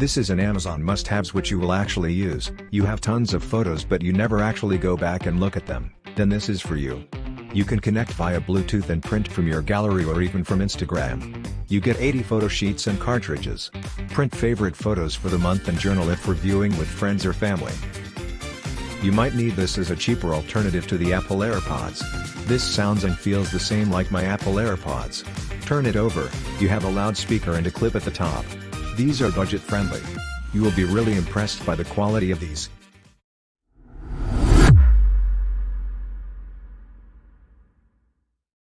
This is an Amazon must-haves which you will actually use. You have tons of photos but you never actually go back and look at them, then this is for you. You can connect via Bluetooth and print from your gallery or even from Instagram. You get 80 photo sheets and cartridges. Print favorite photos for the month and journal if reviewing with friends or family. You might need this as a cheaper alternative to the Apple AirPods. This sounds and feels the same like my Apple AirPods. Turn it over, you have a loudspeaker and a clip at the top. These are budget friendly. You will be really impressed by the quality of these.